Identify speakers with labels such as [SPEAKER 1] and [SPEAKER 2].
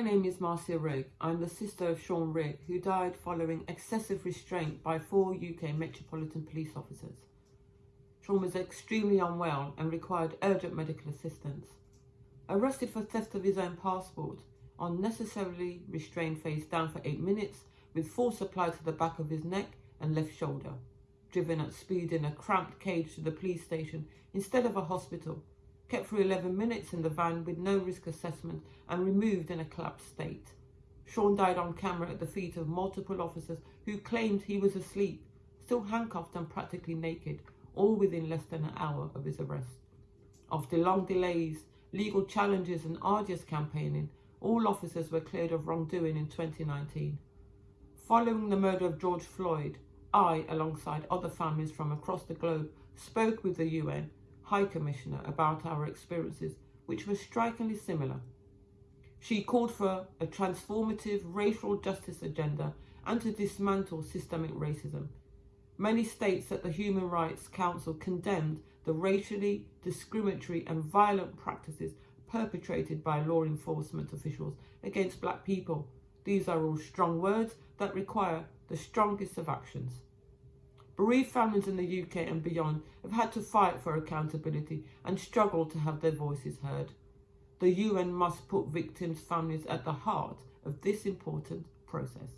[SPEAKER 1] My name is Marcia Rigg. I'm the sister of Sean Rigg, who died following excessive restraint by four UK Metropolitan Police officers. Sean was extremely unwell and required urgent medical assistance. Arrested for theft of his own passport, unnecessarily restrained face down for eight minutes with force applied to the back of his neck and left shoulder. Driven at speed in a cramped cage to the police station instead of a hospital kept for 11 minutes in the van with no risk assessment and removed in a collapsed state. Sean died on camera at the feet of multiple officers who claimed he was asleep, still handcuffed and practically naked, all within less than an hour of his arrest. After long delays, legal challenges and arduous campaigning, all officers were cleared of wrongdoing in 2019. Following the murder of George Floyd, I, alongside other families from across the globe, spoke with the UN High Commissioner about our experiences, which were strikingly similar. She called for a transformative racial justice agenda and to dismantle systemic racism. Many states at the Human Rights Council condemned the racially discriminatory and violent practices perpetrated by law enforcement officials against black people. These are all strong words that require the strongest of actions. Bereaved families in the UK and beyond have had to fight for accountability and struggle to have their voices heard. The UN must put victims' families at the heart of this important process.